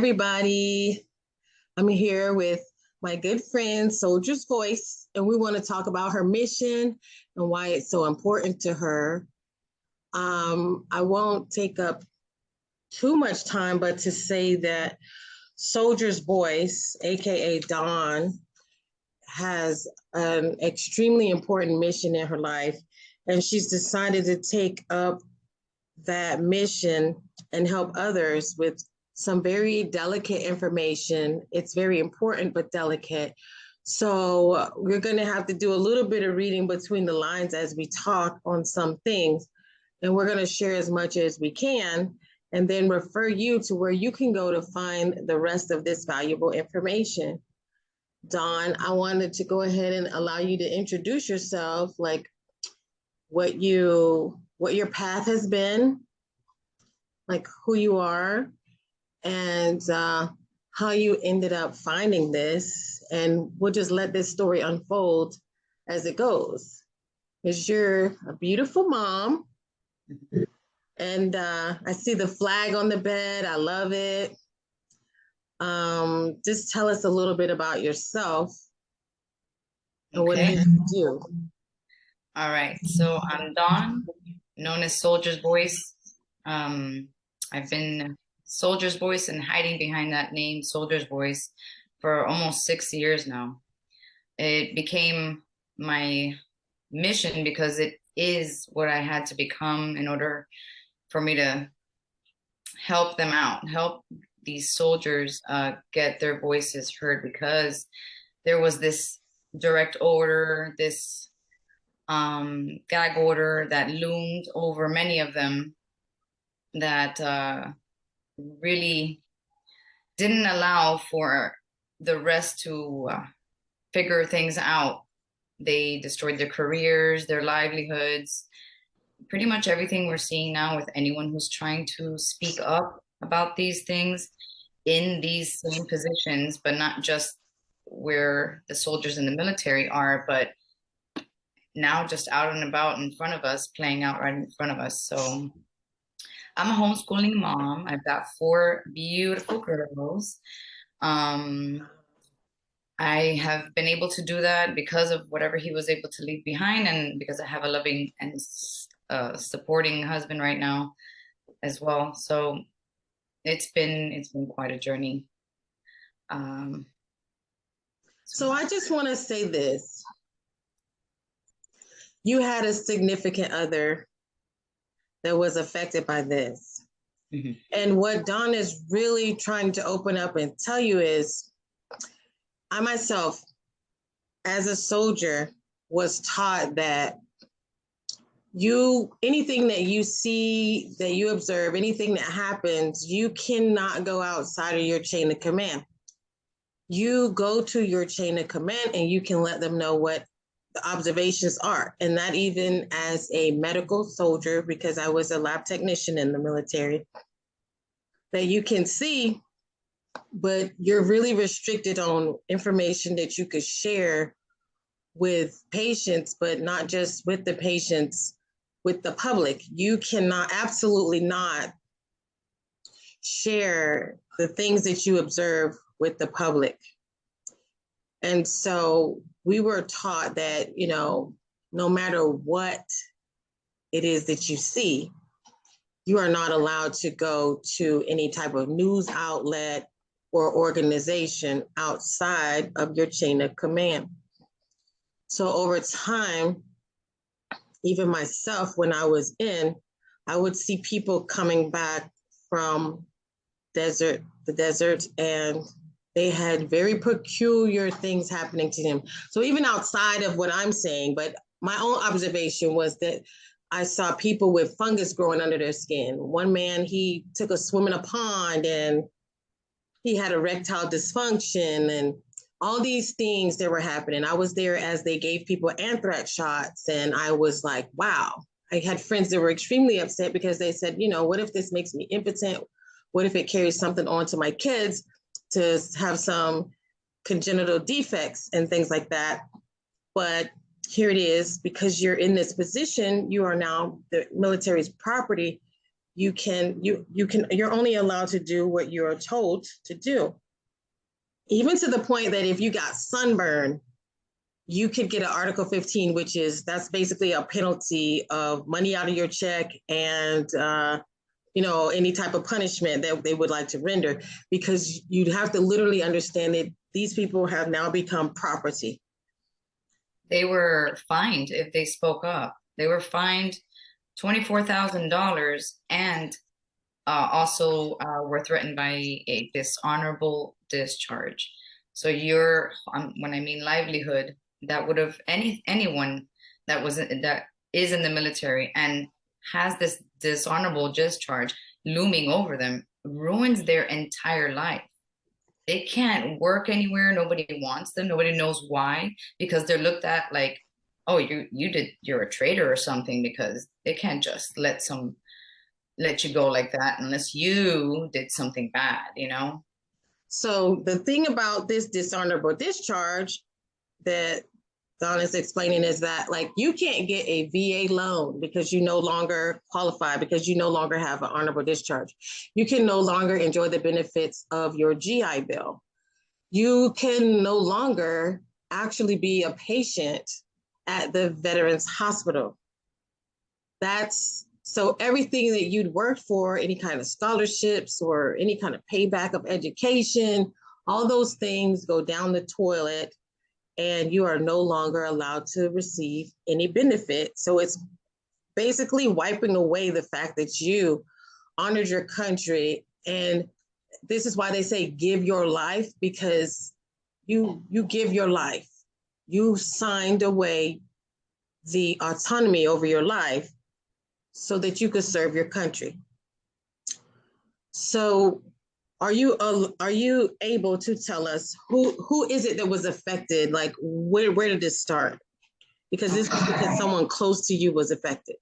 everybody. I'm here with my good friend, Soldier's Voice, and we want to talk about her mission and why it's so important to her. Um, I won't take up too much time, but to say that Soldier's Voice, AKA Dawn, has an extremely important mission in her life, and she's decided to take up that mission and help others with some very delicate information. It's very important, but delicate. So we're going to have to do a little bit of reading between the lines as we talk on some things. And we're going to share as much as we can and then refer you to where you can go to find the rest of this valuable information. Dawn, I wanted to go ahead and allow you to introduce yourself, like what you, what your path has been, like who you are, and uh, how you ended up finding this. And we'll just let this story unfold as it goes. Because you're a beautiful mom. And uh, I see the flag on the bed. I love it. Um, just tell us a little bit about yourself and what Okay. you do. All right. So I'm Dawn, known as Soldier's Voice. Um, I've been Soldier's Voice and hiding behind that name, Soldier's Voice, for almost six years now. It became my mission because it is what I had to become in order for me to help them out, help these soldiers uh, get their voices heard because there was this direct order, this um, gag order that loomed over many of them that uh, really didn't allow for the rest to uh, figure things out. They destroyed their careers, their livelihoods, pretty much everything we're seeing now with anyone who's trying to speak up about these things in these same positions, but not just where the soldiers in the military are, but now just out and about in front of us, playing out right in front of us. So I'm a homeschooling mom. I've got four beautiful girls. Um, I have been able to do that because of whatever he was able to leave behind, and because I have a loving and uh, supporting husband right now as well. So it's been it's been quite a journey. Um, So I just want to say this. You had a significant other that was affected by this. Mhm. And what Dawn is really trying to open up and tell you is I myself, as a soldier, was taught that you anything that you see, that you observe, anything that happens, you cannot go outside of your chain of command. You go to your chain of command and you can let them know what the observations are. And that even as a medical soldier, because I was a lab technician in the military, that you can see, but you're really restricted on information that you could share with patients, but not just with the patients, with the public. You cannot, absolutely not share the things that you observe with the public. And so we were taught that, you know, no matter what it is that you see, you are not allowed to go to any type of news outlet or organization outside of your chain of command. So over time, even myself, when I was in, I would see people coming back from desert, the desert, and they had very peculiar things happening to them. So even outside of what I'm saying, but my own observation was that I saw people with fungus growing under their skin. One man, he took a swim in a pond and he had erectile dysfunction and all these things that were happening. I was there as they gave people anthrax shots and I was like, wow. I had friends that were extremely upset because they said, you know, what if this makes me impotent? What if it carries something on to my kids to have some congenital defects and things like that. But here it is, because you're in this position, you are now the military's property. You can, you, you can, you're only allowed to do what you're told to do. Even to the point that if you got sunburn, you could get an Article 15, which is that's basically a penalty of money out of your check and uh, you know any type of punishment that they would like to render, because you'd have to literally understand that these people have now become property. They were fined if they spoke up. They were fined twenty-four thousand dollars and uh, also uh, were threatened by a dishonorable discharge. So your, um, when I mean livelihood, that would have any anyone that was that is in the military and has this dishonorable discharge looming over them ruins their entire life. They can't work anywhere. Nobody wants them. Nobody knows why because they're looked at like, oh, you you did you're a traitor or something because they can't just let some let you go like that unless you did something bad, you know. So the thing about this dishonorable discharge that Dawn is explaining is that like you can't get a VA loan because you no longer qualify because you no longer have an honorable discharge. You can no longer enjoy the benefits of your GI Bill. You can no longer actually be a patient at the Veterans Hospital. That's so everything that you'd worked for, any kind of scholarships or any kind of payback of education, all those things go down the toilet and you are no longer allowed to receive any benefit. So it's basically wiping away the fact that you honored your country. And this is why they say give your life because you you give your life. You signed away the autonomy over your life so that you could serve your country. So are you uh, are you able to tell us who who is it that was affected? Like where where did this start? Because this was because someone close to you was affected.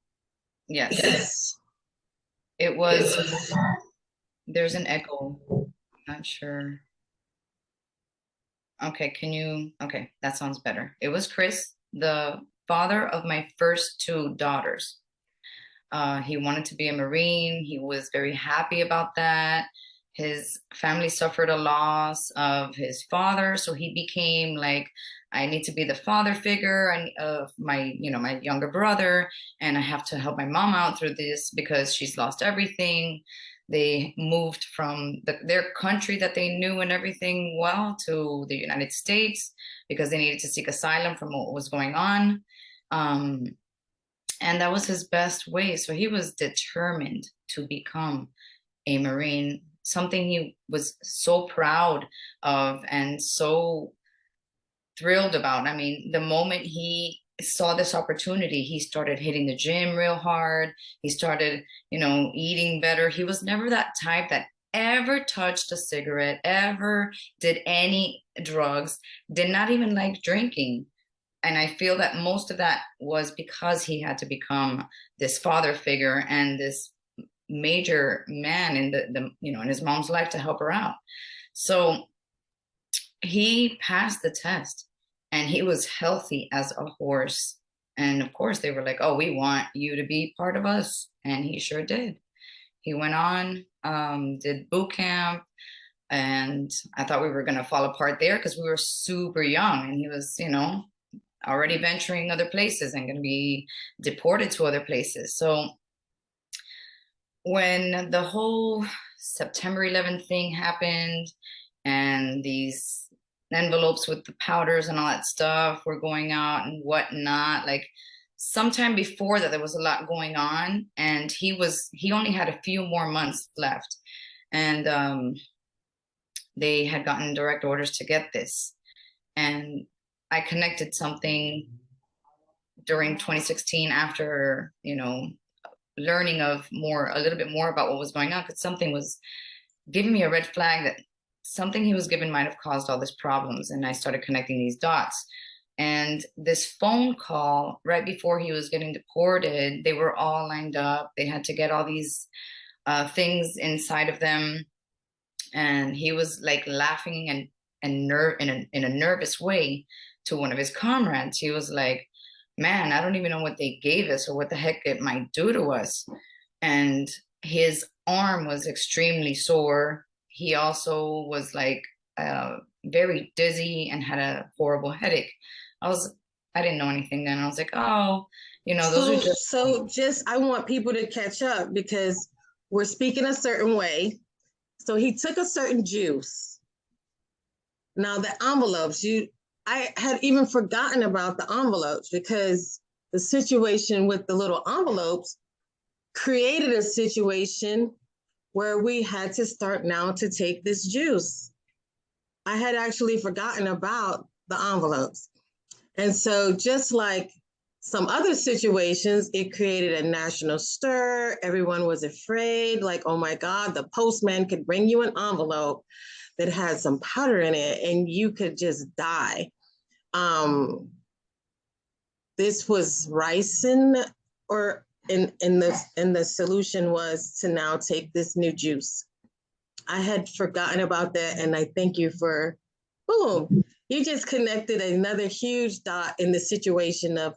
Yes. yes. It was there's an echo. I'm not sure. Okay, can you okay, that sounds better. It was Chris, the father of my first two daughters. Uh, he wanted to be a Marine. He was very happy about that his family suffered a loss of his father so he became like i need to be the father figure and of my you know my younger brother and i have to help my mom out through this because she's lost everything. They moved from the, their country that they knew and everything well to the united states because they needed to seek asylum from what was going on um, and that was his best way. So he was determined to become a marine something he was so proud of and so thrilled about. I mean, the moment he saw this opportunity, he started hitting the gym real hard. He started, you know, eating better. He was never that type that ever touched a cigarette, ever did any drugs, did not even like drinking. And I feel that most of that was because he had to become this father figure and this major man in the, the you know in his mom's life to help her out. So he passed the test and he was healthy as a horse. And of course they were like oh we want you to be part of us. And he sure did. He went on um, did boot camp and i thought we were going to fall apart there because we were super young and he was you know already venturing other places and going to be deported to other places. So when the whole September 11th thing happened and these envelopes with the powders and all that stuff were going out and whatnot, like sometime before that, there was a lot going on and he was, he only had a few more months left. And um, they had gotten direct orders to get this. And I connected something during 2016 after, you know, learning of more, a little bit more about what was going on, because something was giving me a red flag that something he was given might have caused all these problems. And I started connecting these dots. And this phone call right before he was getting deported, they were all lined up. They had to get all these uh, things inside of them. And he was like laughing and and nerve in a, in a nervous way to one of his comrades. He was like, man, I don't even know what they gave us or what the heck it might do to us. And his arm was extremely sore. He also was like uh, very dizzy and had a horrible headache. I was, I didn't know anything then. I was like, oh, you know, those so, are just. So just, I want people to catch up because we're speaking a certain way. So he took a certain juice. Now the envelopes, you, I had even forgotten about the envelopes because the situation with the little envelopes created a situation where we had to start now to take this juice. I had actually forgotten about the envelopes. And so just like some other situations, it created a national stir. Everyone was afraid, like, oh my God, the postman could bring you an envelope that had some powder in it and you could just die. Um, this was ricin or in, in the and the solution was to now take this new juice. I had forgotten about that and I thank you for boom. You just connected another huge dot in the situation of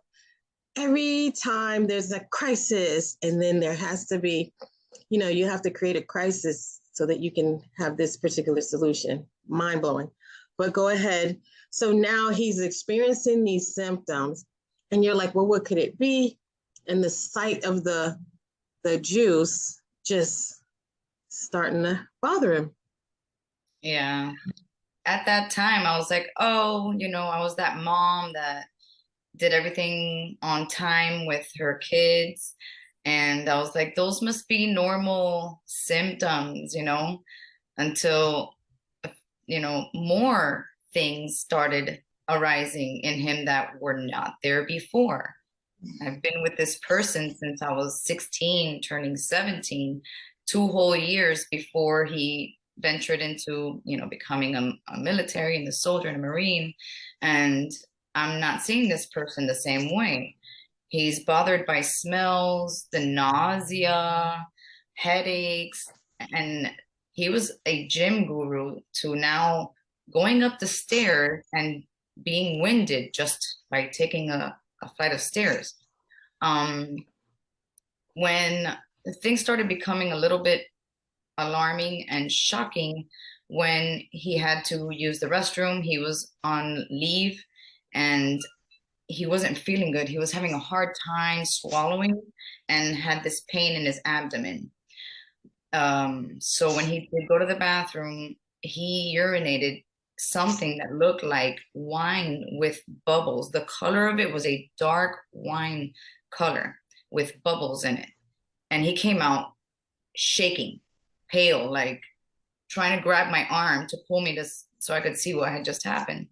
every time there's a crisis and then there has to be, you know, you have to create a crisis so that you can have this particular solution. Mind blowing. But go ahead. So now he's experiencing these symptoms and you're like, well, what could it be? And the sight of the the juice just starting to bother him. Yeah. At that time, I was like, oh, you know, I was that mom that did everything on time with her kids. And I was like, those must be normal symptoms, you know, until, you know, more things started arising in him that were not there before. Mm-hmm. I've been with this person since I was 16, turning 17, two whole years before he ventured into, you know, becoming a, a military and a soldier and a Marine. And I'm not seeing this person the same way. He's bothered by smells, the nausea, headaches, and he was a gym guru to now going up the stairs and being winded just by taking a, a flight of stairs. Um, when things started becoming a little bit alarming and shocking, when he had to use the restroom, he was on leave and he wasn't feeling good. He was having a hard time swallowing and had this pain in his abdomen. Um, so when he did go to the bathroom, he urinated something that looked like wine with bubbles. The color of it was a dark wine color with bubbles in it. And he came out shaking, pale, like trying to grab my arm to pull me to so I could see what had just happened.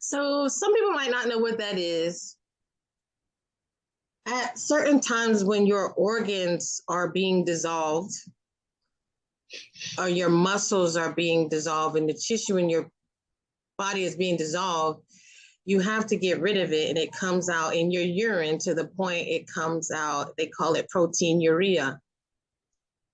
So some people might not know what that is. At certain times when your organs are being dissolved, or your muscles are being dissolved and the tissue in your body is being dissolved, you have to get rid of it and it comes out in your urine to the point it comes out, they call it proteinuria.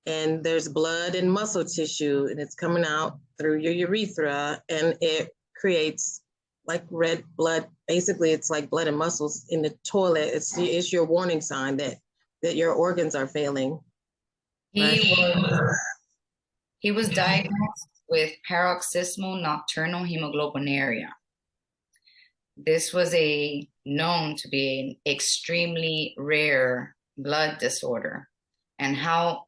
And there's blood and muscle tissue and it's coming out through your urethra and it creates like red blood. Basically, it's like blood and muscles in the toilet. It's, it's your warning sign that, that your organs are failing. Right? He was mm-hmm. diagnosed with paroxysmal nocturnal hemoglobinuria. This was a known to be an extremely rare blood disorder. And how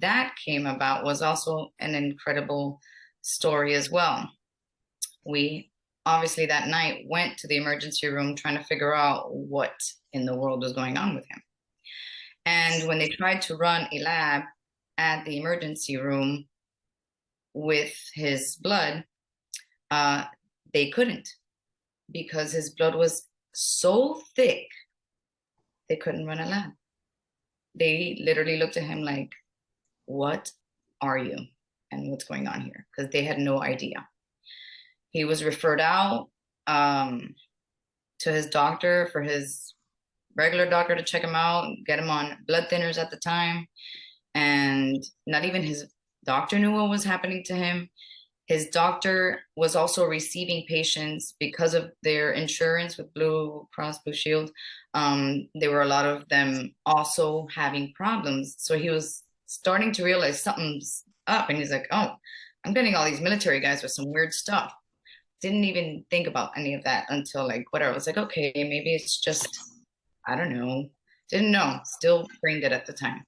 that came about was also an incredible story as well. We obviously that night went to the emergency room trying to figure out what in the world was going on with him. And when they tried to run a lab at the emergency room, with his blood, uh, they couldn't because his blood was so thick, they couldn't run a lab. They literally looked at him like, what are you? And what's going on here? Because they had no idea. He was referred out um, to his doctor for his regular doctor to check him out, get him on blood thinners at the time. And not even his doctor knew what was happening to him. his doctor was also receiving patients because of their insurance with Blue Cross Blue Shield. Um, there were a lot of them also having problems. So he was starting to realize something's up, and he's like, "Oh, I'm getting all these military guys with some weird stuff." Didn't even think about any of that until like whatever. I was like, "Okay, maybe it's just I don't know." Didn't know. Still brain dead at the time.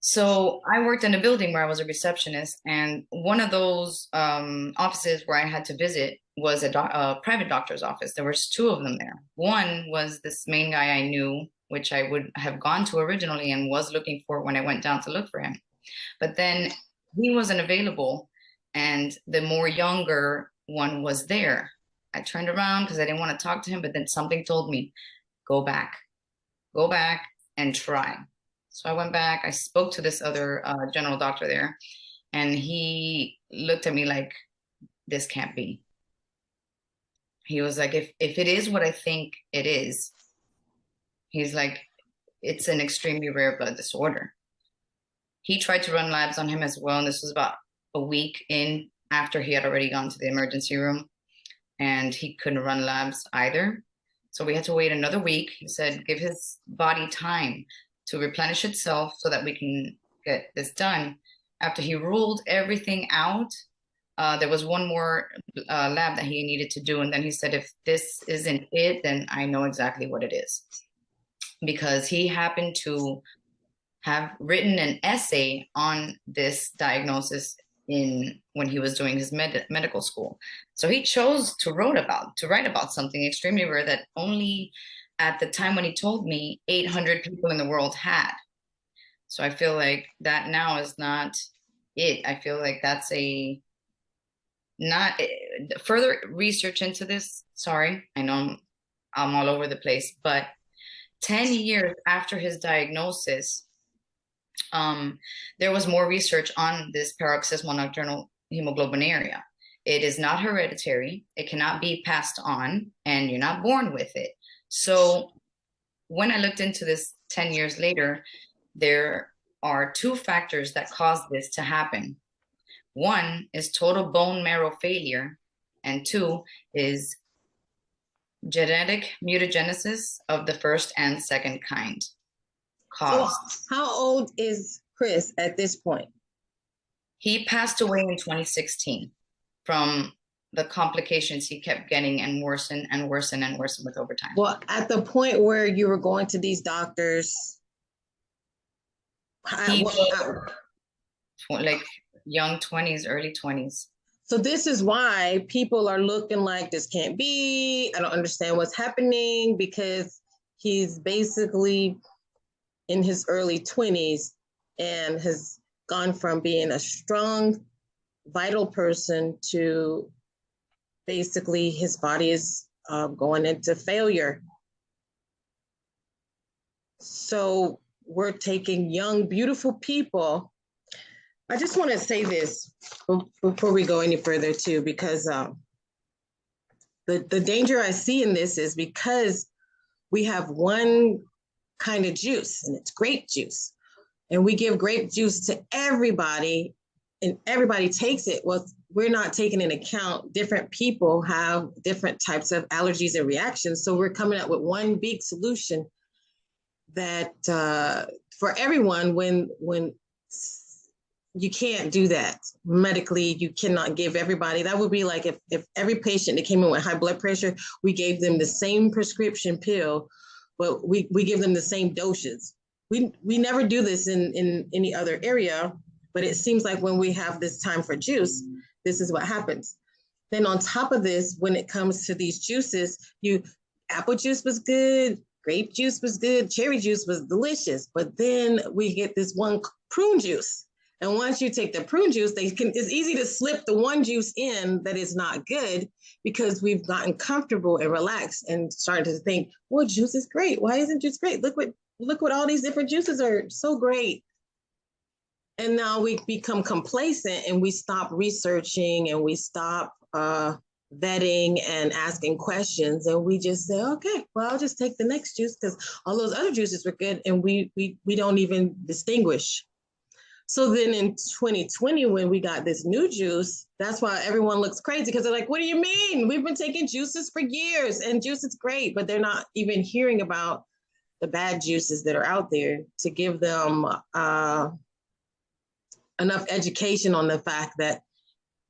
So I worked in a building where I was a receptionist, and one of those um, offices where I had to visit was a, a, private doctor's office. There was two of them there. One was this main guy I knew, which I would have gone to originally and was looking for when I went down to look for him. But then he wasn't available, and the more younger one was there. I turned around because I didn't want to talk to him, but then something told me, go back, go back and try. So I went back, I spoke to this other uh, general doctor there, and he looked at me like, this can't be. He was like, if, if it is what I think it is, he's like, it's an extremely rare blood disorder. He tried to run labs on him as well, and this was about a week in after he had already gone to the emergency room, and he couldn't run labs either. So we had to wait another week. He said, give his body time to replenish itself so that we can get this done. After he ruled everything out, uh, there was one more uh, lab that he needed to do. And then he said, if this isn't it, then I know exactly what it is. Because he happened to have written an essay on this diagnosis in when he was doing his med medical school. So he chose to wrote about to write about something extremely rare that only at the time when he told me 800 people in the world had. So I feel like that now is not it. I feel like that's a not eh, further research into this. Sorry, I know I'm, I'm all over the place, but 10 years after his diagnosis, um, there was more research on this paroxysmal nocturnal hemoglobinuria. It is not hereditary. It cannot be passed on, and you're not born with it. So when I looked into this 10 years later, there are two factors that cause this to happen. One is total bone marrow failure, and two is genetic mutagenesis of the first and second kind. Caused. So how old is Chris at this point? He passed away in 2016 from the complications he kept getting and worsen and worsen and worsen with over time. Well, at the point where you were going to these doctors, he was, uh, like young 20s, early 20s. So this is why people are looking like this can't be. I don't understand what's happening because he's basically in his early 20s and has gone from being a strong, vital person to basically his body is uh, going into failure. So we're taking young, beautiful people. I just want to say this before we go any further too, because um, the, the danger I see in this is because we have one kind of juice and it's grape juice. And we give grape juice to everybody and everybody takes it. Well, we're not taking into account different people have different types of allergies and reactions. So we're coming up with one big solution that uh, for everyone when when you can't do that medically you cannot give everybody that would be like if, if every patient that came in with high blood pressure we gave them the same prescription pill but we, we give them the same doses we we never do this in in any other area but it seems like when we have this time for juice this is what happens. Then on top of this, when it comes to these juices, you apple juice was good, grape juice was good, cherry juice was delicious, but then we get this one prune juice. And once you take the prune juice, they can it's easy to slip the one juice in that is not good because we've gotten comfortable and relaxed and started to think, well, juice is great. Why isn't juice great? Look what look what all these different juices are so great. And now we become complacent and we stop researching and we stop uh, vetting and asking questions and we just say okay well i'll just take the next juice because all those other juices were good and we we we don't even distinguish So then in 2020, when we got this new juice, that's why everyone looks crazy because they're like, what do you mean? We've been taking juices for years and juice is great, but they're not even hearing about the bad juices that are out there to give them uh, enough education on the fact that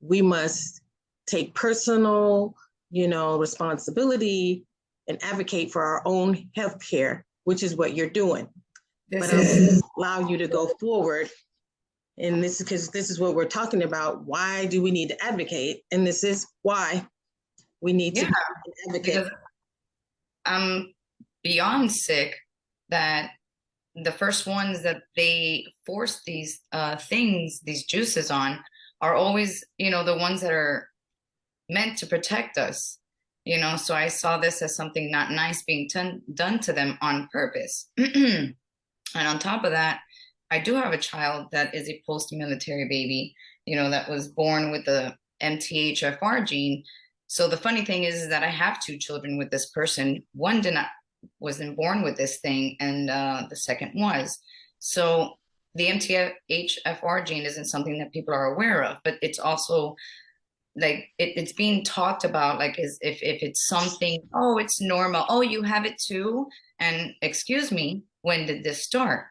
we must take personal, you know, responsibility and advocate for our own health care, which is what you're doing. This but is allow you to go forward and this is because this is what we're talking about. Why do we need to advocate? And this is why we need yeah, to advocate. I'm beyond sick that the first ones that they force these uh, things, these juices on, are always, you know, the ones that are meant to protect us. You know, so I saw this as something not nice being done to them on purpose. and on top of that, I do have a child that is a post-military baby, you know, that was born with the MTHFR gene. So the funny thing is, is that I have two children with this person. One did not wasn't born with this thing, and uh, the second was. So the MTHFR gene isn't something that people are aware of, but it's also like it, it's being talked about like as if if it's something oh it's normal oh you have it too and excuse me when did this start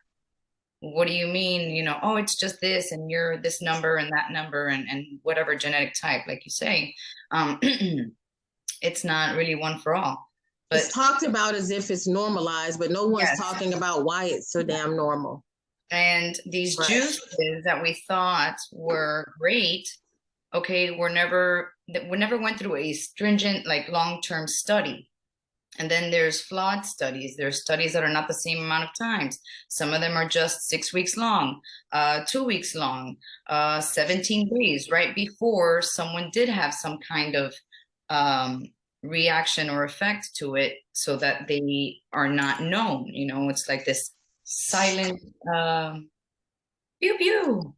what do you mean you know oh it's just this and you're this number and that number and, and whatever genetic type like you say um it's not really one for all but it's talked about as if it's normalized but no one's yes. talking about why it's so damn normal and these right. juices that we thought were great okay were never that we never went through a stringent like long-term study and then there's flawed studies. There's studies that are not the same amount of times. Some of them are just six weeks long, uh, two weeks long, uh, 17 days, right before someone did have some kind of um, reaction or effect to it so that they are not known. You know, it's like this silent uh, pew pew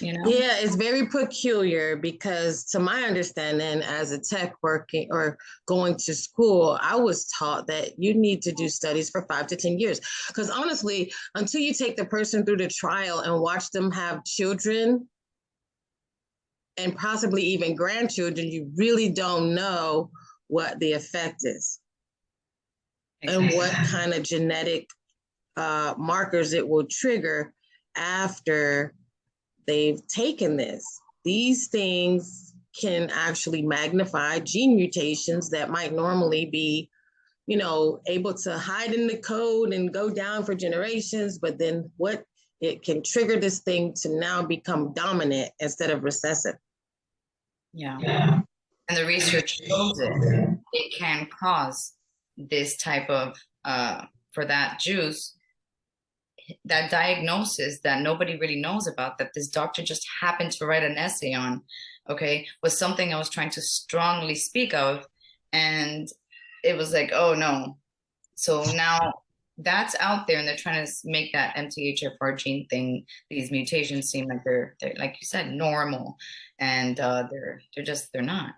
you know yeah it's very peculiar because to my understanding as a tech working or going to school i was taught that you need to do studies for five to ten years because honestly until you take the person through the trial and watch them have children and possibly even grandchildren you really don't know what the effect is exactly. and what kind of genetic uh, markers it will trigger after they've taken this. These things can actually magnify gene mutations that might normally be, you know, able to hide in the code and go down for generations. But then what it can trigger this thing to now become dominant instead of recessive. Yeah. yeah. And the research shows it. It can cause this type of, uh, for that juice, that diagnosis that nobody really knows about that this doctor just happened to write an essay on okay was something i was trying to strongly speak of and it was like oh no so now that's out there and they're trying to make that MTHFR gene thing, these mutations seem like they're, they're like you said, normal and uh, they're, they're just, they're not.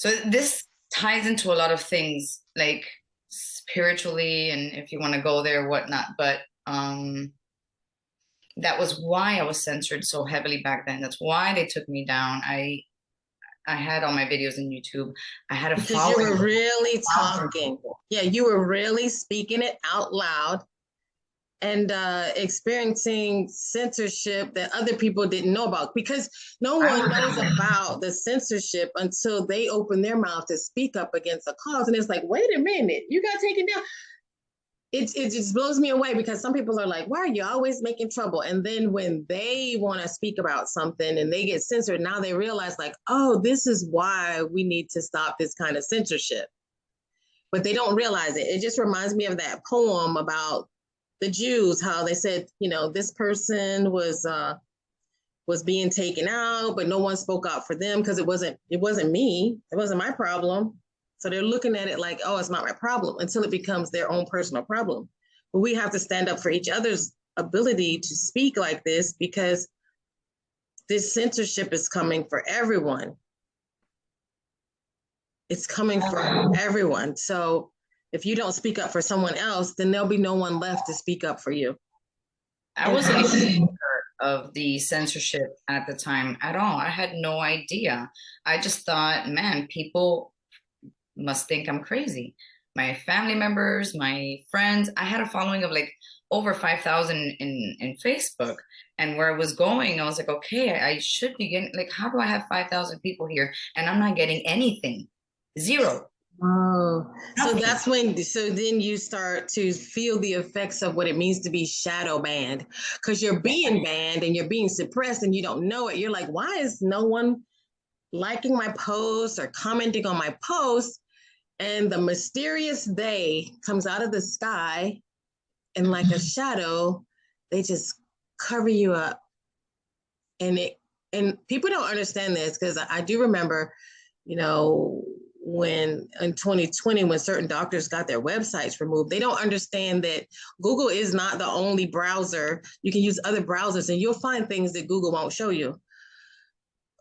So this ties into a lot of things like spiritually and if you want to go there whatnot but um that was why i was censored so heavily back then. That's why they took me down. I i had all my videos in youtube. I had a because you were really talking. Yeah you were really speaking it out loud and uh, experiencing censorship that other people didn't know about because no one knows about the censorship until they open their mouth to speak up against a cause. And it's like, wait a minute, you got taken down. It, it just blows me away because some people are like, why are you always making trouble? And then when they want to speak about something and they get censored, now they realize, like, oh, this is why we need to stop this kind of censorship. But they don't realize it. It just reminds me of that poem about the Jews, how they said, you know, this person was uh, was being taken out, but no one spoke out for them because it wasn't it wasn't me, it wasn't my problem. So they're looking at it like, oh, it's not my problem until it becomes their own personal problem. But we have to stand up for each other's ability to speak like this because this censorship is coming for everyone. It's coming for everyone. So if you don't speak up for someone else, then there'll be no one left to speak up for you. I wasn't aware of the censorship at the time at all. I had no idea. I just thought, man, people must think I'm crazy. My family members, my friends, I had a following of like over 5,000 in, in Facebook. And where I was going, I was like, okay, I should be getting, like, how do I have 5,000 people here and I'm not getting anything? Zero. Oh, so that's when, so then you start to feel the effects of what it means to be shadow banned because you're being banned and you're being suppressed and you don't know it. You're like, why is no one liking my posts or commenting on my posts? And the mysterious they comes out of the sky and like a shadow, they just cover you up. And it, and people don't understand this because I do remember, you know, when in 2020 when certain doctors got their websites removed they don't understand that google is not the only browser. You can use other browsers and you'll find things that google won't show you.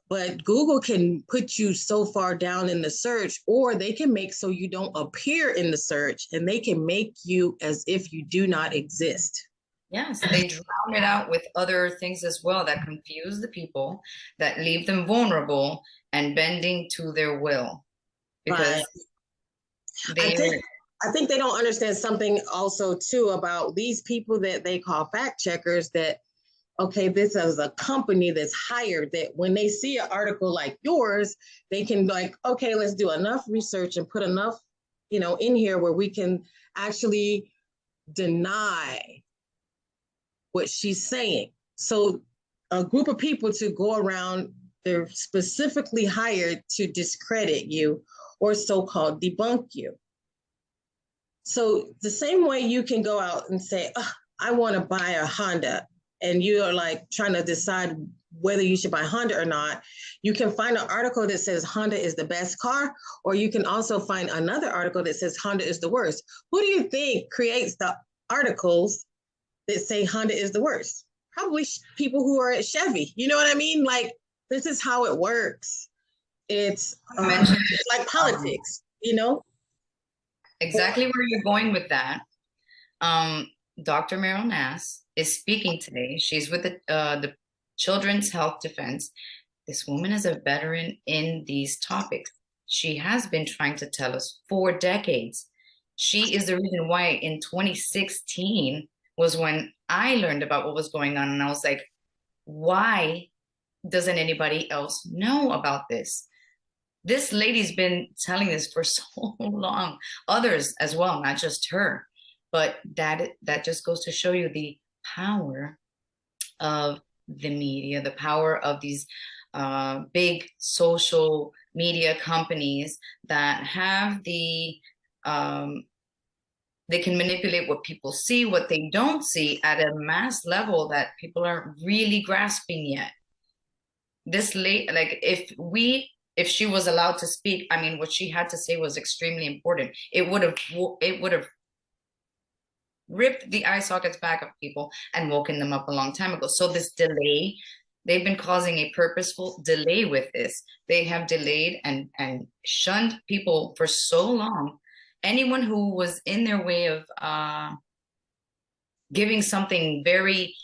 But google can put you so far down in the search or they can make so you don't appear in the search and they can make you as if you do not exist. Yes, they drown it out with other things as well that confuse the people, that leave them vulnerable and bending to their will because I think I think they don't understand something also too about these people that they call fact checkers that okay, this is a company that's hired that when they see an article like yours, they can like, okay, let's do enough research and put enough, you know, in here where we can actually deny what she's saying. So a group of people to go around, they're specifically hired to discredit you or so-called debunk you. So the same way you can go out and say, oh, I want to buy a Honda, and you're like trying to decide whether you should buy Honda or not, you can find an article that says Honda is the best car, or you can also find another article that says Honda is the worst. Who do you think creates the articles that say Honda is the worst? Probably people who are at Chevy. You know what I mean? Like, this is how it works. It's, um, like politics, you know? Exactly where you're going with that. Um, Dr. Meryl Nass is speaking today. She's with the, uh, the Children's Health Defense. This woman is a veteran in these topics. She has been trying to tell us for decades. She is the reason why in 2016 was when I learned about what was going on. And I was like, why doesn't anybody else know about this? This lady's been telling this for so long others as well not just her but that that just goes to show you the power of the media the power of these uh, big social media companies that have the um, they can manipulate what people see what they don't see at a mass level that people aren't really grasping yet. This late like if we if she was allowed to speak, I mean, what she had to say was extremely important. It would have it would have ripped the eye sockets back of people and woken them up a long time ago. So this delay, they've been causing a purposeful delay with this. They have delayed and and shunned people for so long. Anyone who was in their way of uh, giving something very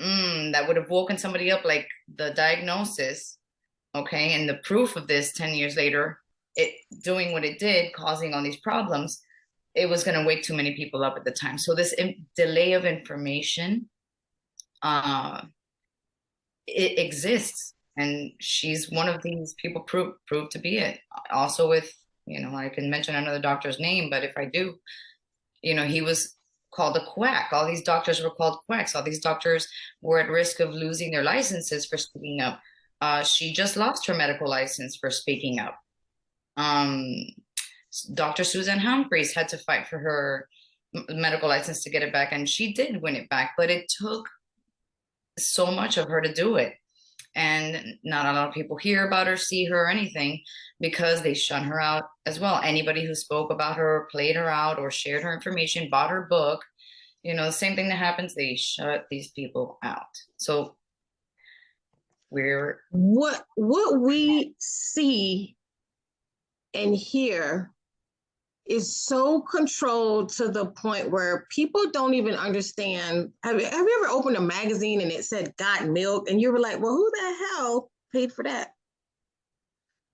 mm, that would have woken somebody up, like the diagnosis, okay? And the proof of this 10 years later it doing what it did causing all these problems it was going to wake too many people up at the time. So this delay of information uh it exists. And she's one of these people prove proved to be it. Also with you know i can mention another doctor's name but if i do you know he was called a quack. All these doctors were called quacks. All these doctors were at risk of losing their licenses for speaking up uh, she just lost her medical license for speaking up. Um, Dr. Susan Humphreys had to fight for her medical license to get it back, and she did win it back, but it took so much of her to do it. And not a lot of people hear about her, see her, or anything because they shun her out as well. Anybody who spoke about her, or played her out, or shared her information, bought her book, you know, the same thing that happens, they shut these people out. So we're what what we see and hear is so controlled to the point where people don't even understand. Have, have you ever opened a magazine and it said got milk and you were like, well, who the hell paid for that?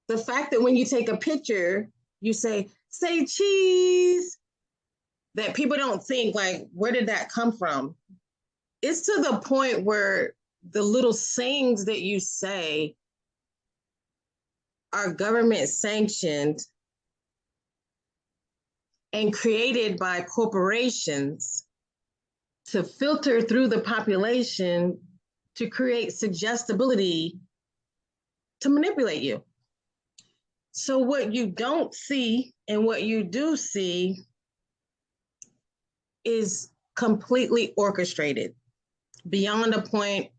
The fact that when you take a picture, you say, say cheese, that people don't think like, where did that come from? It's to the point where the little sayings that you say are government sanctioned and created by corporations to filter through the population to create suggestibility to manipulate you. So, what you don't see and what you do see is completely orchestrated beyond a point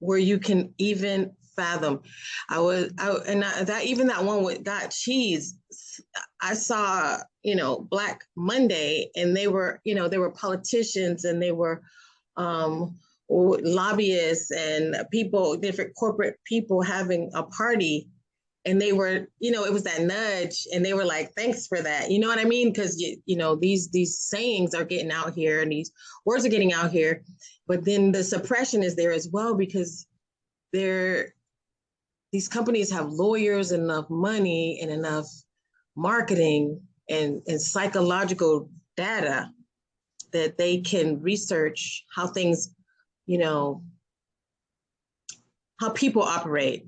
where you can even fathom. I was, I, and I, that even that one with got cheese, I saw, you know, Black Monday, and they were, you know, they were politicians and they were um, lobbyists and people, different corporate people having a party. And they were, you know, it was that nudge, and they were like, "Thanks for that." You know what I mean? Because you, you know, these these sayings are getting out here, and these words are getting out here, but then the suppression is there as well because they're these companies have lawyers, enough money, and enough marketing and, and psychological data that they can research how things, you know, how people operate.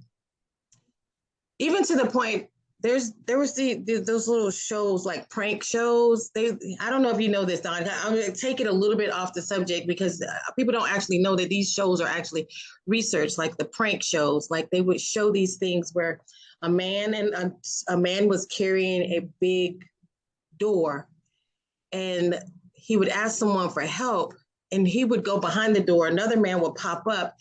Even to the point, there's there was the, the those little shows like prank shows. They I don't know if you know this, Dawn. I'm gonna take it a little bit off the subject because uh, people don't actually know that these shows are actually researched, like the prank shows. Like they would show these things where a man and a, a man was carrying a big door, and he would ask someone for help, and he would go behind the door. Another man would pop up,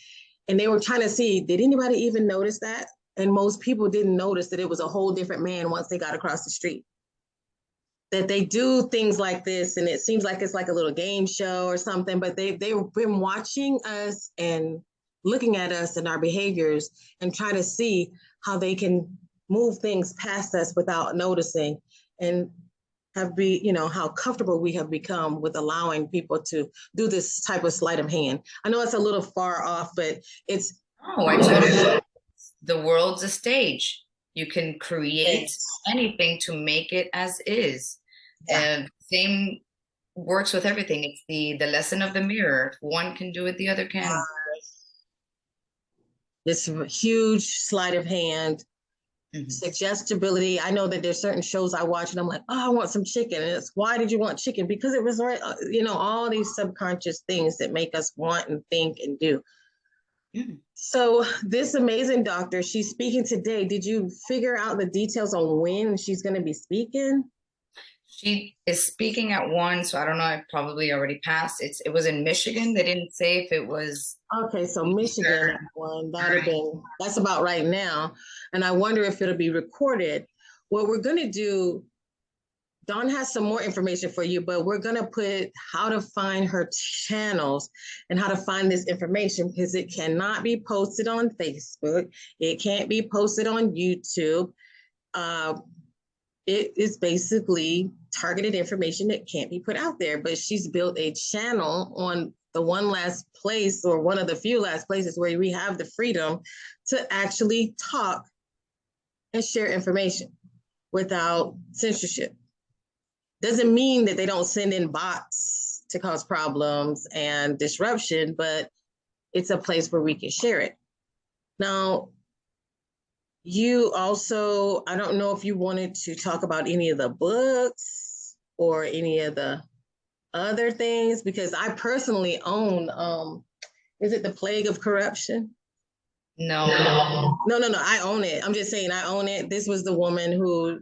and they were trying to see did anybody even notice that and most people didn't notice that it was a whole different man once they got across the street. That they do things like this, and it seems like it's like a little game show or something, but they, they've been watching us and looking at us and our behaviors and try to see how they can move things past us without noticing and have be you know how comfortable we have become with allowing people to do this type of sleight of hand i know it's a little far off but it's oh i the world's a stage. You can create yes. anything to make it as is. Yeah. And same works with everything. It's the the lesson of the mirror. One can do it, the other can. This huge sleight of hand, mm-hmm. suggestibility. I know that there's certain shows I watch and I'm like, oh, I want some chicken. And it's why did you want chicken? Because it was right, uh, you know, all these subconscious things that make us want and think and do. So this amazing doctor, she's speaking today. Did you figure out the details on when she's going to be speaking? She is speaking at one, so I don't know. I probably already passed. It's it was in Michigan. They didn't say if it was. Okay, so Michigan one have been that's about right now, and I wonder if it'll be recorded. What we're going to do Dawn has some more information for you, but we're going to put how to find her channels and how to find this information because it cannot be posted on Facebook. It can't be posted on YouTube. Uh, it is basically targeted information that can't be put out there, but she's built a channel on the one last place or one of the few last places where we have the freedom to actually talk and share information without censorship. Doesn't mean that they don't send in bots to cause problems and disruption, but it's a place where we can share it. Now, you also, I don't know if you wanted to talk about any of the books or any of the other things, because I personally own, um, is it The Plague of Corruption? No. No, no, no. I own it. I'm just saying I own it. This was the woman who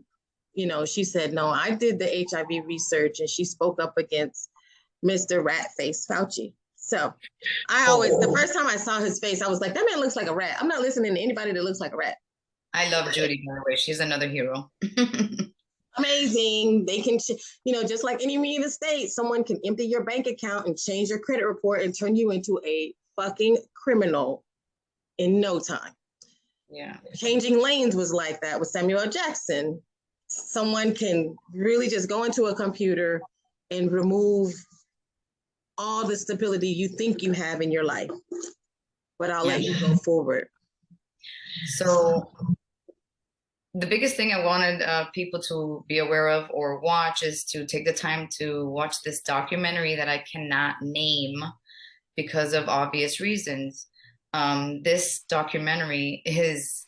you know, she said, no, I did the HIV research and she spoke up against Mr. Ratface Fauci. So I always, the oh. first time I saw his face, I was like, that man looks like a rat. I'm not listening to anybody that looks like a rat. I love Judy, by the way. She's another hero. Amazing. They can, you know, just like Enemy of the State, someone can empty your bank account and change your credit report and turn you into a fucking criminal in no time. Yeah. Changing lanes was like that with Samuel Jackson someone can really just go into a computer and remove all the stability you think you have in your life. But I'll yeah. let you go forward. So the biggest thing I wanted uh, people to be aware of or watch is to take the time to watch this documentary that I cannot name because of obvious reasons. Um, this documentary is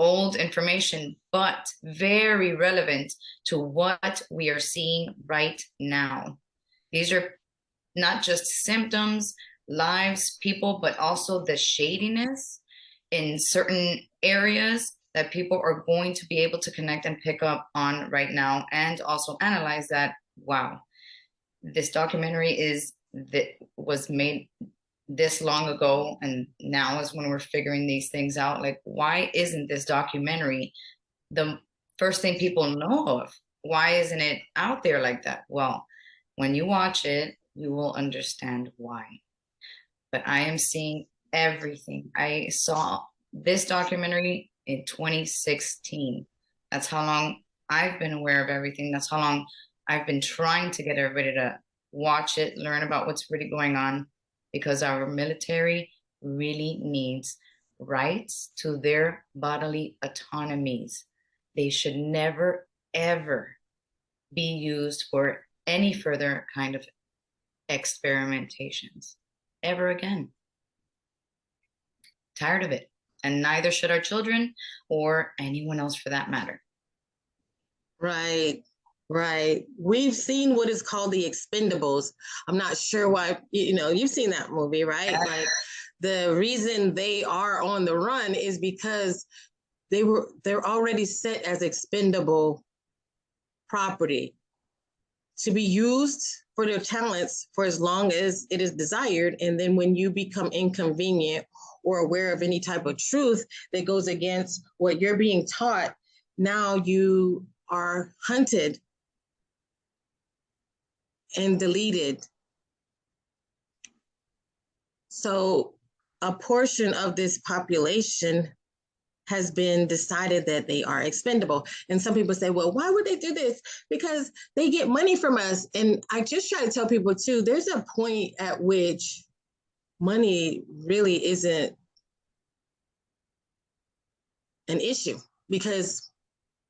old information, but very relevant to what we are seeing right now. These are not just symptoms, lives, people, but also the shadiness in certain areas that people are going to be able to connect and pick up on right now and also analyze that wow this documentary is that was made this long ago and now is when we're figuring these things out. Like why isn't this documentary the first thing people know of? Why isn't it out there like that? Well when you watch it you will understand why. But i am seeing everything. I saw this documentary in 2016 that's how long i've been aware of everything. That's how long i've been trying to get everybody to watch it learn about what's really going on because our military really needs rights to their bodily autonomies. They should never, ever be used for any further kind of experimentations ever again. Tired of it. And neither should our children or anyone else for that matter. Right. Right. We've seen what is called the expendables. I'm not sure why, you know, you've seen that movie, right? Like the reason they are on the run is because they were they're already set as expendable property to be used for their talents for as long as it is desired. And then when you become inconvenient or aware of any type of truth that goes against what you're being taught, now you are hunted and deleted. So a portion of this population has been decided that they are expendable. And some people say, well, why would they do this? Because they get money from us. And I just try to tell people too, there's a point at which money really isn't an issue because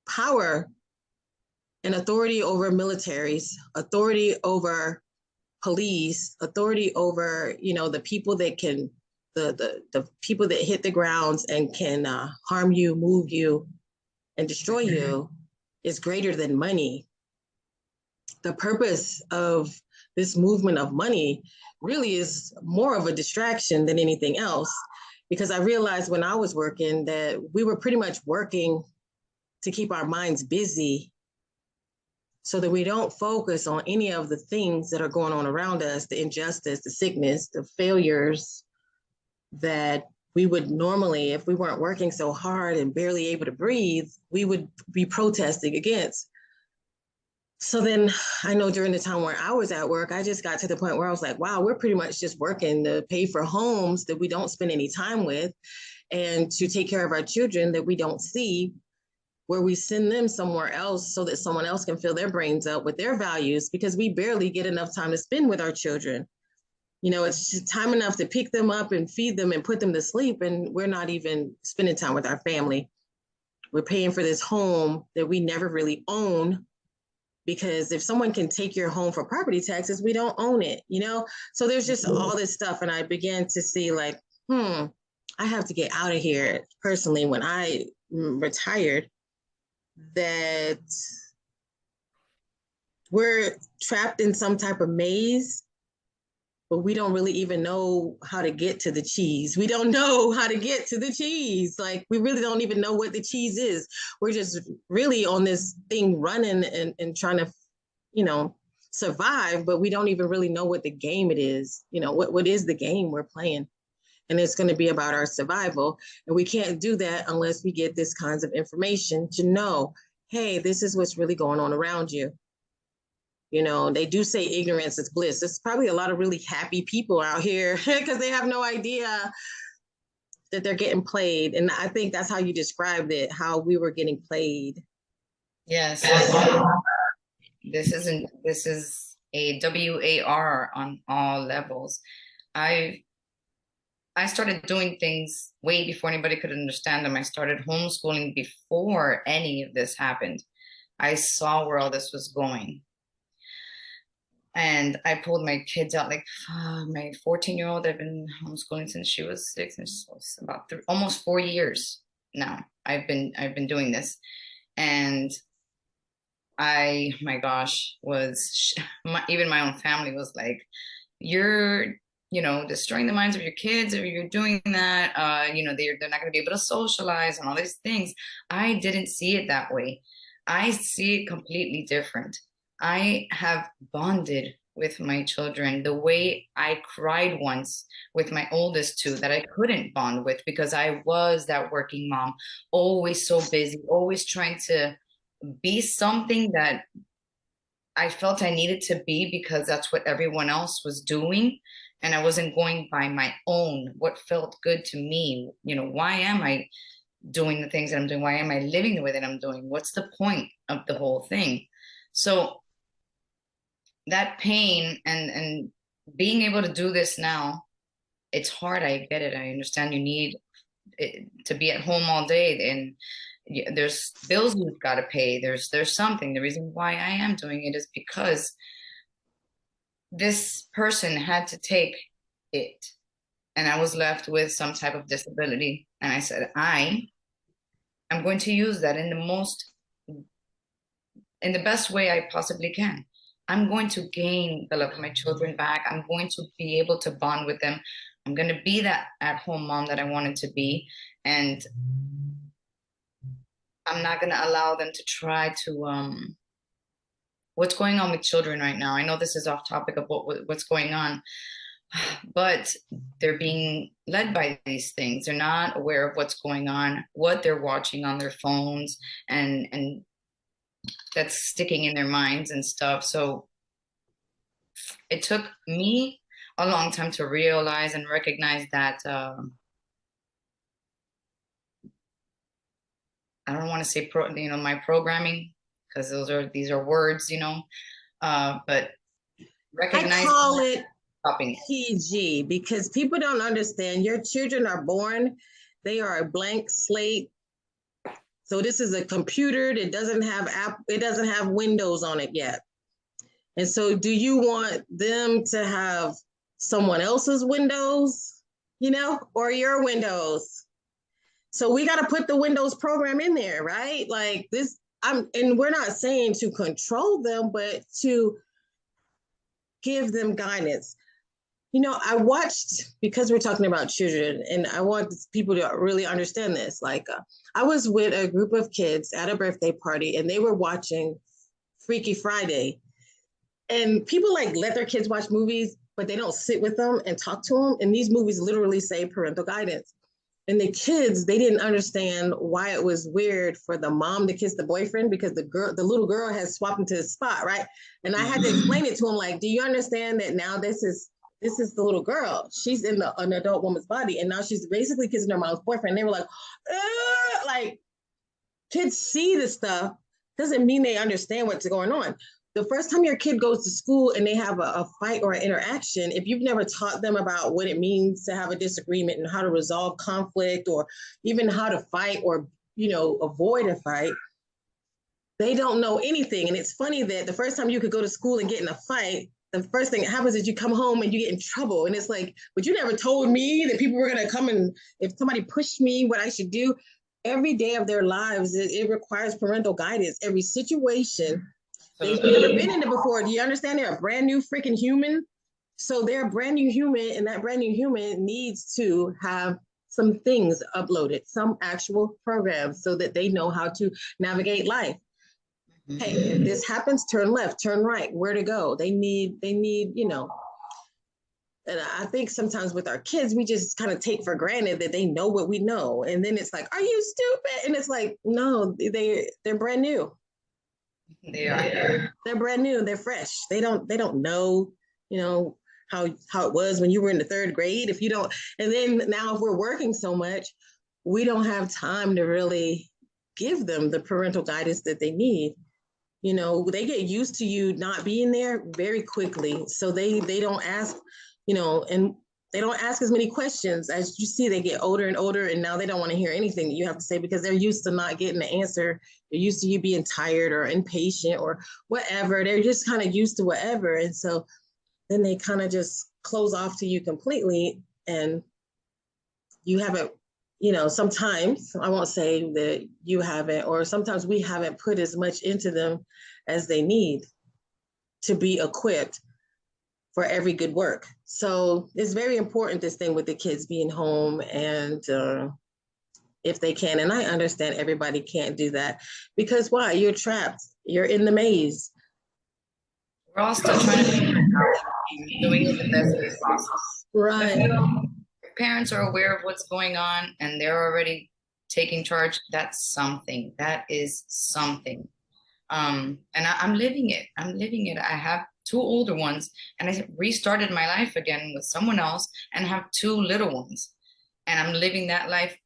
power and authority over militaries, authority over police, authority over, you know, the people that can, the the, the people that hit the grounds and can uh, harm you, move you, and destroy mm-hmm. you is greater than money. The purpose of this movement of money really is more of a distraction than anything else. Because I realized when I was working that we were pretty much working to keep our minds busy so that we don't focus on any of the things that are going on around us the injustice, the sickness, the failures that we would normally, if we weren't working so hard and barely able to breathe, we would be protesting against. So then I know during the time where I was at work, I just got to the point where I was like, wow, we're pretty much just working to pay for homes that we don't spend any time with and to take care of our children that we don't see where we send them somewhere else so that someone else can fill their brains up with their values because we barely get enough time to spend with our children. You know, it's time enough to pick them up and feed them and put them to sleep, and we're not even spending time with our family. We're paying for this home that we never really own because if someone can take your home for property taxes, we don't own it, you know? So there's just all this stuff. And I began to see, like, hmm, I have to get out of here personally when I retired that we're trapped in some type of maze, but we don't really even know how to get to the cheese. We don't know how to get to the cheese. Like we really don't even know what the cheese is. We're just really on this thing running and, and trying to, you know, survive, but we don't even really know what the game it is. You know, what, what is the game we're playing? And it's going to be about our survival. And we can't do that unless we get this kinds of information to know, hey, this is what's really going on around you. You know, they do say ignorance is bliss. There's probably a lot of really happy people out here because they have no idea that they're getting played. And I think that's how you described it, how we were getting played. Yes. This isn't, this is a WAR on all levels. I I started doing things way before anybody could understand them. I started homeschooling before any of this happened. I saw where all this was going. And I pulled my kids out, like uh, my 14 year old, I've been homeschooling since she was six, and it's about three, almost four years now. I've been I've been doing this, and I, my gosh, was my, even my own family was like, "You're you know, destroying the minds of your kids if you're doing that, uh, you know, they're, they're not going to be able to socialize and all these things. I didn't see it that way. I see it completely different. I have bonded with my children the way I cried once with my oldest two that I couldn't bond with because I was that working mom, always so busy, always trying to be something that I felt I needed to be because that's what everyone else was doing and I wasn't going by my own, what felt good to me. You know, why am I doing the things that I'm doing? Why am I living the way that I'm doing? What's the point of the whole thing? So that pain and and being able to do this now, it's hard. I get it. I understand you need it, to be at home all day and there's bills you've got to pay. There's there's something. The reason why I am doing it is because this person had to take it and I was left with some type of disability. And I said, I am going to use that in the most, in the best way I possibly can. I'm going to gain the love of my children back. I'm going to be able to bond with them. I'm going to be that at home mom that I wanted to be. And I'm not going to allow them to try to um, what's going on with children right now. I know this is off topic of what, what's going on, but they're being led by these things. They're not aware of what's going on, what they're watching on their phones, and and that's sticking in their minds and stuff. So it took me a long time to realize and recognize that. Um, I don't want to say pro, you know, my programming because those are these are words, you know. Uh, but recognize. I call it PG because people don't understand. Your children are born; they are a blank slate. So this is a computer that doesn't have app. It doesn't have Windows on it yet. And so, do you want them to have someone else's Windows, you know, or your Windows? So we got to put the Windows program in there, right? Like this I'm and we're not saying to control them, but to give them guidance. You know, I watched because we're talking about children, and I want people to really understand this. Like, uh, I was with a group of kids at a birthday party, and they were watching Freaky Friday. And people like let their kids watch movies, but they don't sit with them and talk to them. And these movies literally say parental guidance and the kids they didn't understand why it was weird for the mom to kiss the boyfriend because the girl the little girl has swapped into his spot right? And i had to mm-hmm. explain it to him like do you understand that now this is this is the little girl? She's in the, an adult woman's body and now she's basically kissing her mom's boyfriend. They were like like kids see this stuff doesn't mean they understand what's going on the first time your kid goes to school and they have a, a, fight or an interaction, if you've never taught them about what it means to have a disagreement and how to resolve conflict or even how to fight or, you know, avoid a fight, they don't know anything. And it's funny that the first time you could go to school and get in a fight, the first thing that happens is you come home and you get in trouble. And it's like, but you never told me that people were going to come and if somebody pushed me, what I should do. Every day of their lives, it, it requires parental guidance. Every situation They've never been in it before. Do you understand? They're a brand new freaking human. So they're a brand new human, and that brand new human needs to have some things uploaded, some actual programs, so that they know how to navigate life. Mm-hmm. Hey, if this happens, turn left, turn right, where to go. They need, they need, you know. And I think sometimes with our kids, we just kind of take for granted that they know what we know. And then it's like, are you stupid? And it's like, no, they they're brand new. They are. They're brand new. They're fresh. They don't. They don't know. You know how how it was when you were in the third grade. If you don't, and then now if we're working so much, we don't have time to really give them the parental guidance that they need you know they get used to you not being there very quickly so they they don't ask you know and they don't ask as many questions. As you see they get older and older and now they don't want to hear anything that you have to say because they're used to not getting the answer. They're used to you being tired or impatient or whatever. They're just kind of used to whatever. And so then they kind of just close off to you completely and you haven't you know sometimes i won't say that you haven't or sometimes we haven't put as much into them as they need to be equipped for every good work so it's very important this thing with the kids being home and uh, if they can and i understand everybody can't do that because why you're trapped you're in the maze we're all still trying to figure out doing it the best way possible right parents are aware of what's going on and they're already taking charge, that's something. That is something. Um, and I, I'm living it. I'm living it. I have two older ones and I restarted my life again with someone else and have two little ones. And I'm living that life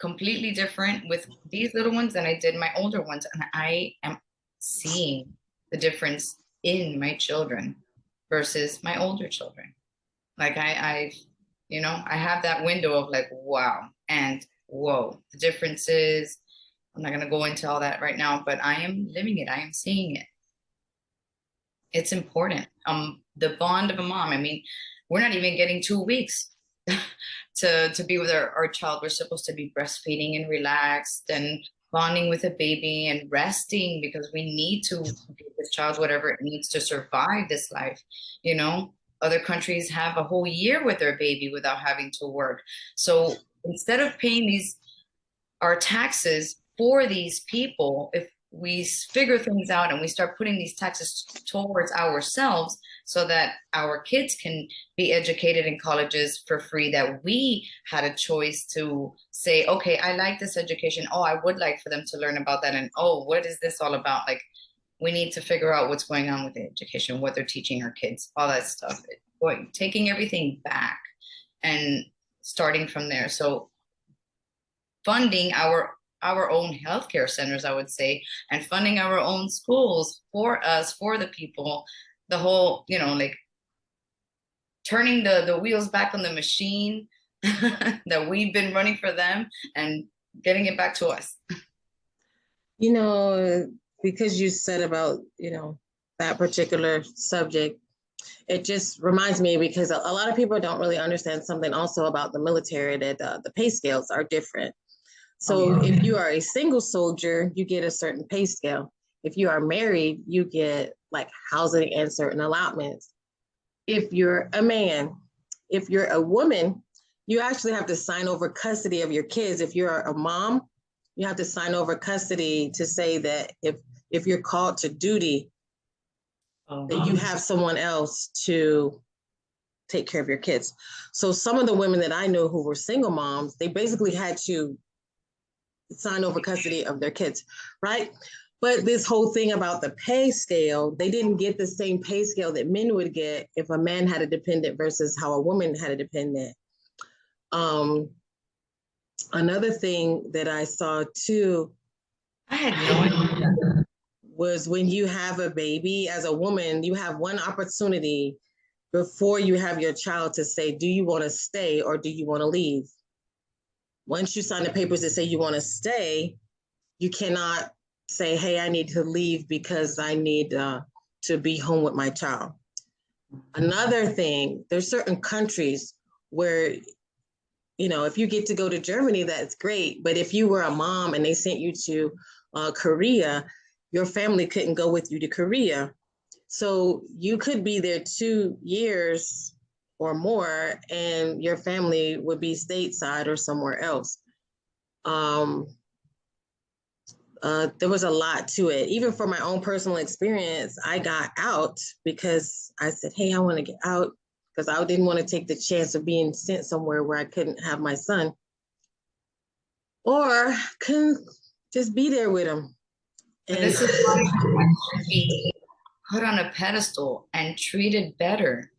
completely different with these little ones than I did my older ones. And I am seeing the difference in my children versus my older children. Like I, I've you know, I have that window of like, wow, and whoa, the differences. I'm not going to go into all that right now, but I am living it. I am seeing it. It's important. Um, the bond of a mom. I mean, we're not even getting two weeks to to be with our, our child. We're supposed to be breastfeeding and relaxed and bonding with a baby and resting because we need to give this child whatever it needs to survive this life. You know, other countries have a whole year with their baby without having to work. So instead of paying these our taxes for these people, if we figure things out and we start putting these taxes towards ourselves so that our kids can be educated in colleges for free that we had a choice to say okay i like this education oh i would like for them to learn about that and oh what is this all about like we need to figure out what's going on with the education, what they're teaching our kids, all that stuff. Going, taking everything back and starting from there. So funding our our own healthcare centers, I would say, and funding our own schools for us, for the people, the whole, you know, like turning the, the wheels back on the machine that we've been running for them and getting it back to us. You know, because you said about, you know, that particular subject, it just reminds me because a, lot of people don't really understand something also about the military that uh, the pay scales are different. So oh, if you are a single soldier, you get a certain pay scale. If you are married, you get like housing and certain allotments. If you're a man, if you're a woman, you actually have to sign over custody of your kids. If you're a mom, you have to sign over custody to say that if if you're called to duty, uh-huh. that you have someone else to take care of your kids. So some of the women that I know who were single moms, they basically had to sign over custody of their kids, right? But this whole thing about the pay scale, they didn't get the same pay scale that men would get if a man had a dependent versus how a woman had a dependent. Um, another thing that I saw too. I had no idea was when you have a baby as a woman, you have one opportunity before you have your child to say, do you want to stay or do you want to leave? Once you sign the papers that say you want to stay, you cannot say, hey, I need to leave because I need uh, to be home with my child. Another thing, there's certain countries where, you know, if you get to go to Germany, that's great. But if you were a mom and they sent you to uh, Korea, your family couldn't go with you to Korea. So you could be there two years or more, and your family would be stateside or somewhere else. Um, uh, there was a lot to it. Even for my own personal experience, I got out because I said, Hey, I want to get out because I didn't want to take the chance of being sent somewhere where I couldn't have my son or couldn't just be there with him. And this is why be put on a pedestal and treated better.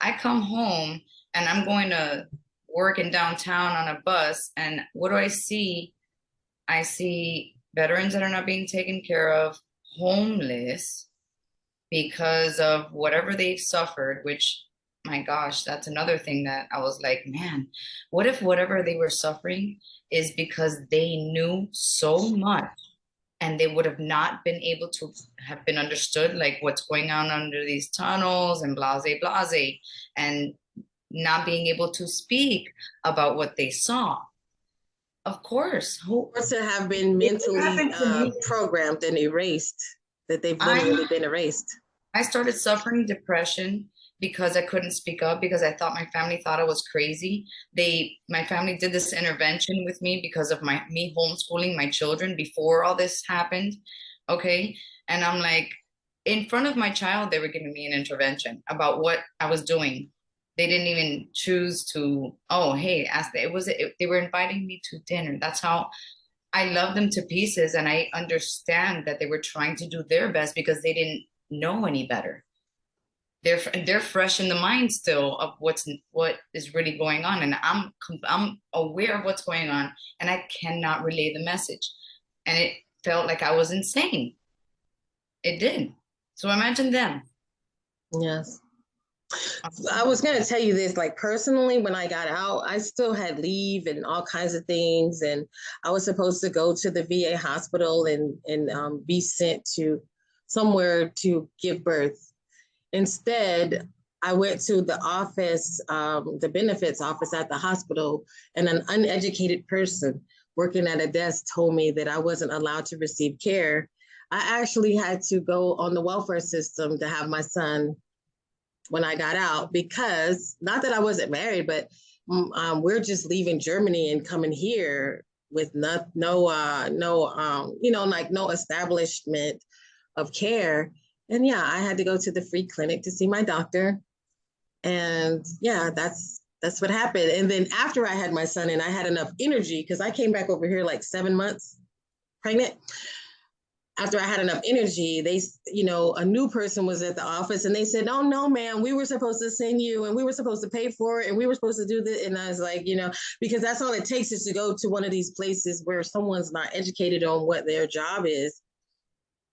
I come home and I'm going to work in downtown on a bus, and what do I see? I see veterans that are not being taken care of, homeless because of whatever they've suffered, which my gosh, that's another thing that I was like, man, what if whatever they were suffering is because they knew so much and they would have not been able to have been understood like what's going on under these tunnels and blase blase and not being able to speak about what they saw. Of course who to have been mentally uh, programmed and erased that they've literally I, been erased. I started suffering depression because I couldn't speak up because I thought my family thought I was crazy. They my family did this intervention with me because of my me homeschooling my children before all this happened. Okay? And I'm like in front of my child they were giving me an intervention about what I was doing. They didn't even choose to oh hey ask it was it, they were inviting me to dinner. That's how I love them to pieces and I understand that they were trying to do their best because they didn't know any better they're they're fresh in the mind still of what's what is really going on. And i'm i'm aware of what's going on and i cannot relay the message. And it felt like i was insane. It did. So imagine them. Yes. I was going to tell you this like personally when I got out I still had leave and all kinds of things and I was supposed to go to the VA hospital and and um, be sent to somewhere to give birth Instead, I went to the office, um, the benefits office at the hospital, and an uneducated person working at a desk told me that I wasn't allowed to receive care. I actually had to go on the welfare system to have my son when I got out because not that I wasn't married, but mm, um, we're just leaving Germany and coming here with no, no, uh, no, um, you know, like no establishment of care and yeah, I had to go to the free clinic to see my doctor. And yeah, that's that's what happened. And then after I had my son and I had enough energy, because I came back over here like seven months pregnant. After I had enough energy, they, you know, a new person was at the office and they said, Oh no, man, we were supposed to send you and we were supposed to pay for it and we were supposed to do this. And I was like, you know, because that's all it takes is to go to one of these places where someone's not educated on what their job is.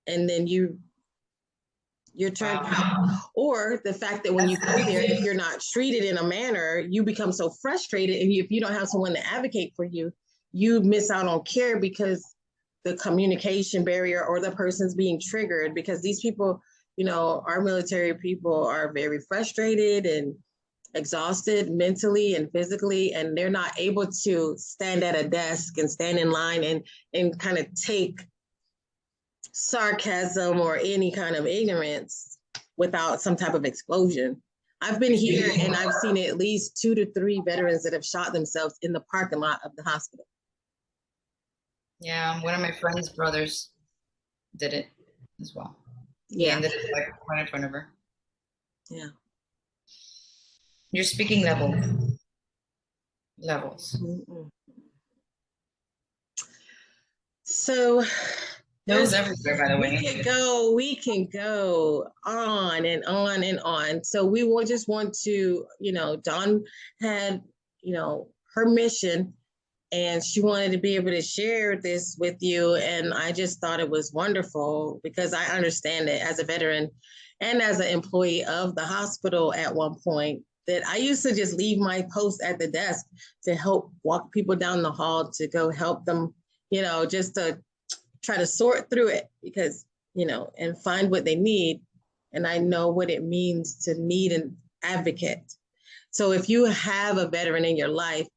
And then you you're trying, or the fact that when you go there, if you're not treated in a manner, you become so frustrated. And if you don't have someone to advocate for you, you miss out on care because the communication barrier or the person's being triggered because these people, you know, our military people are very frustrated and exhausted mentally and physically and they're not able to stand at a desk and stand in line and and kind of take sarcasm or any kind of ignorance without some type of explosion. I've been here and I've seen at least two to three veterans that have shot themselves in the parking lot of the hospital. Yeah, one of my friend's brothers did it as well. Yeah, and did it like right in front of her. Yeah. Your speaking level levels. Mm -mm. So those everywhere, by the way. We can go, we can go on and on and on. So we will just want to, you know, Dawn had, you know, her mission and she wanted to be able to share this with you. And I just thought it was wonderful because I understand it as a veteran and as an employee of the hospital at one point that I used to just leave my post at the desk to help walk people down the hall to go help them, you know, just to try to sort through it because, you know, and find what they need. And I know what it means to need an advocate. So if you have a veteran in your life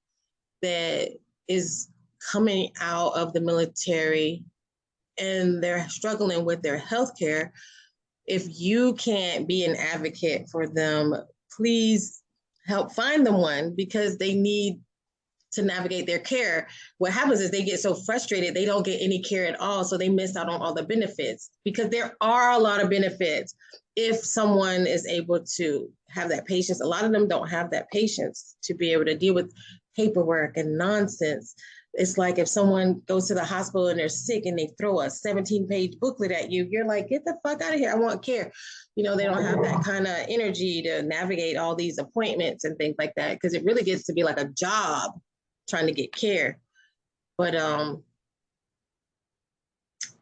that is coming out of the military and they're struggling with their health care, if you can't be an advocate for them, please help find them one because they need to navigate their care. What happens is they get so frustrated, they don't get any care at all. So they miss out on all the benefits because there are a lot of benefits if someone is able to have that patience. A lot of them don't have that patience to be able to deal with paperwork and nonsense. It's like if someone goes to the hospital and they're sick and they throw a 17 page booklet at you, you're like, get the fuck out of here. I want care. You know, they don't have that kind of energy to navigate all these appointments and things like that because it really gets to be like a job trying to get care. But um,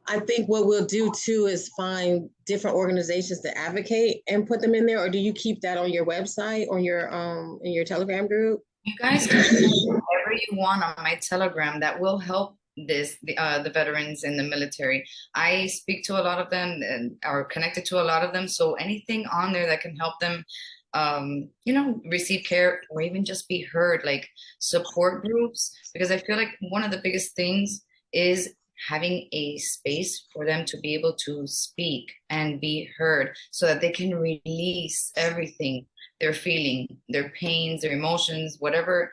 I think what we'll do too is find different organizations to advocate and put them in there, or do you keep that on your website or your um in your Telegram group? You guys can whatever you want on my Telegram that will help this the uh, the veterans in the military. I speak to a lot of them and are connected to a lot of them. So anything on there that can help them um, you know, receive care or even just be heard, like support groups, because I feel like one of the biggest things is having a space for them to be able to speak and be heard so that they can release everything they're feeling, their pains, their emotions, whatever,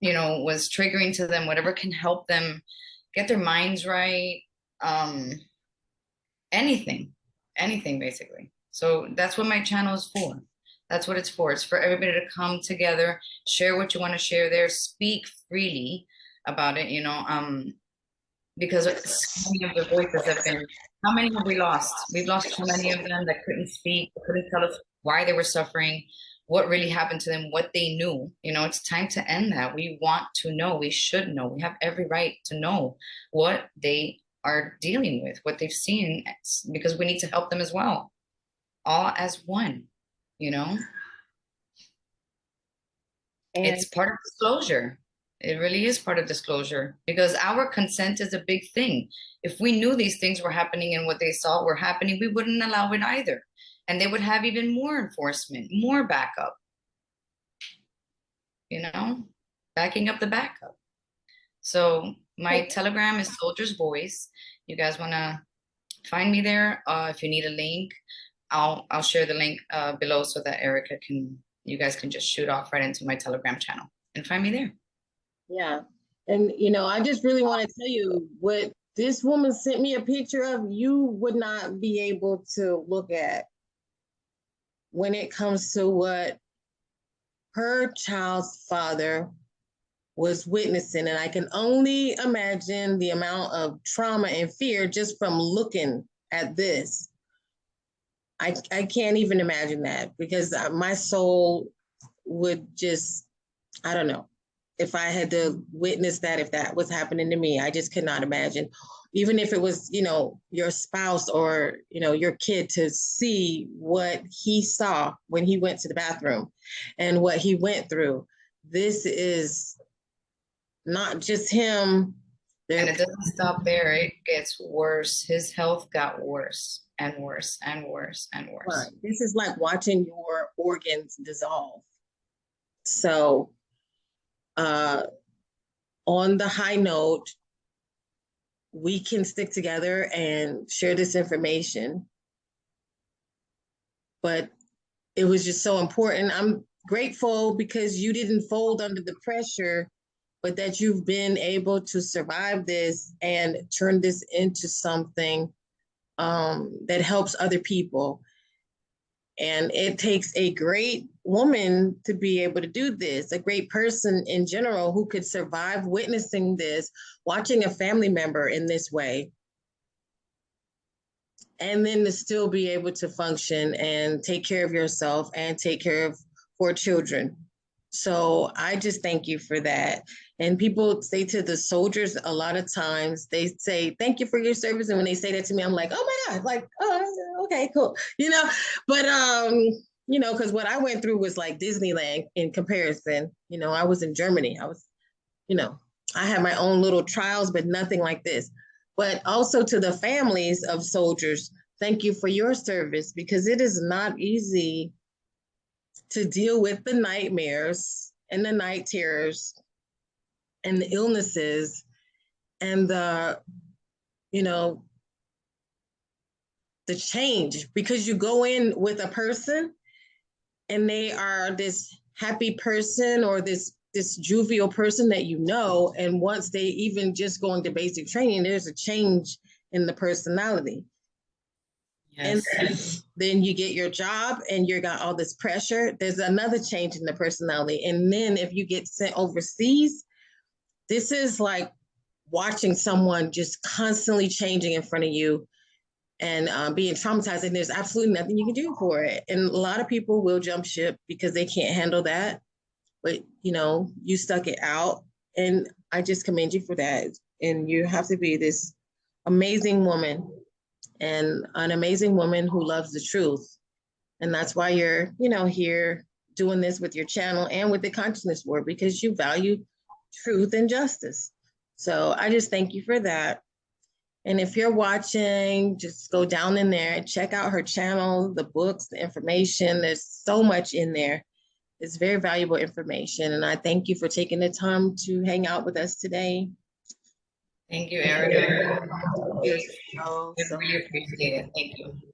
you know, was triggering to them, whatever can help them get their minds right, um, anything, anything basically. So that's what my channel is for. That's what it's for. It's for everybody to come together, share what you want to share there, speak freely about it, you know, um, because so many of the voices have been, how many have we lost? We've lost so many of them that couldn't speak, couldn't tell us why they were suffering, what really happened to them, what they knew. You know, it's time to end that. We want to know, we should know, we have every right to know what they are dealing with, what they've seen, because we need to help them as well, all as one, you know? And it's part of disclosure. It really is part of disclosure because our consent is a big thing. If we knew these things were happening and what they saw were happening, we wouldn't allow it either. And they would have even more enforcement, more backup. You know, backing up the backup. So my Okay. telegram is Soldier's Voice. You guys want to find me there? Uh, if you need a link, I'll I'll share the link uh, below so that Erica can you guys can just shoot off right into my telegram channel and find me there. yeah, and you know, I just really want to tell you what this woman sent me a picture of. You would not be able to look at when it comes to what her child's father was witnessing. And I can only imagine the amount of trauma and fear just from looking at this. I, I can't even imagine that because uh, my soul would just, I don't know. If I had to witness that, if that was happening to me, I just could not imagine. Even if it was, you know, your spouse or, you know, your kid to see what he saw when he went to the bathroom and what he went through. This is not just him. And it doesn't stop there. It gets worse. His health got worse and worse and worse and worse. Right. This is like watching your organs dissolve. So, uh, on the high note, we can stick together and share this information. But it was just so important. I'm grateful because you didn't fold under the pressure, but that you've been able to survive this and turn this into something um, that helps other people. And it takes a great woman to be able to do this, a great person in general who could survive witnessing this, watching a family member in this way. And then to still be able to function and take care of yourself and take care of four children. So I just thank you for that. And people say to the soldiers a lot of times, they say, thank you for your service. And when they say that to me, I'm like, oh my God, like, oh, okay, cool. You know, but, um, you know, because what I went through was like Disneyland in comparison. You know, I was in Germany. I was, you know, I had my own little trials, but nothing like this. But also to the families of soldiers, thank you for your service because it is not easy to deal with the nightmares and the night terrors and the illnesses and the you know the change. Because you go in with a person and they are this happy person or this this jovial person that you know and once they even just go into basic training there's a change in the personality and then, then you get your job and you got all this pressure. There's another change in the personality. And then if you get sent overseas, this is like watching someone just constantly changing in front of you and um, being traumatized. And there's absolutely nothing you can do for it. And a lot of people will jump ship because they can't handle that. But you know, you stuck it out. And I just commend you for that. And you have to be this amazing woman and an amazing woman who loves the truth. And that's why you're, you know, here doing this with your channel and with the consciousness word because you value truth and justice. So I just thank you for that. And if you're watching, just go down in there and check out her channel, the books, the information. There's so much in there. It's very valuable information. And I thank you for taking the time to hang out with us today. Thank you, Erica. So, I so really appreciate it. Thank you.